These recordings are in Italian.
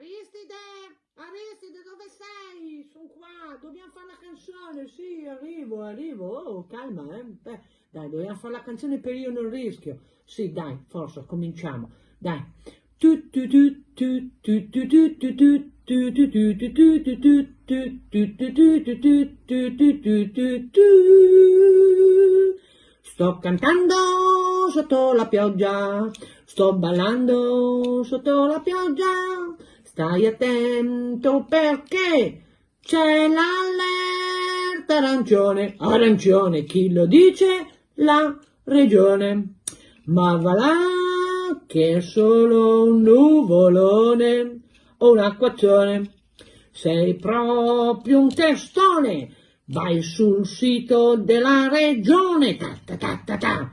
Aristide, Aristide dove sei? Sono qua, dobbiamo fare la canzone, sì, arrivo, arrivo, oh, calma, eh. Beh, dai, dobbiamo fare la canzone per io non rischio. Sì, dai, forza, cominciamo, dai. Sto cantando sotto la pioggia, sto ballando sotto la pioggia, Stai attento perché c'è l'allerta arancione. Arancione, chi lo dice? La regione. Ma va là che è solo un nuvolone o un acquaccione. Sei proprio un testone. Vai sul sito della regione. Ta ta ta ta ta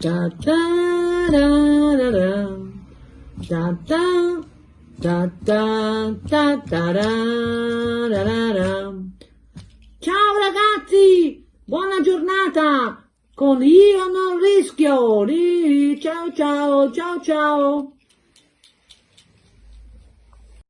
da da da da da da da da da da da da da Ciao ragazzi, buona giornata con Io non rischio. Ciao ciao ciao ciao.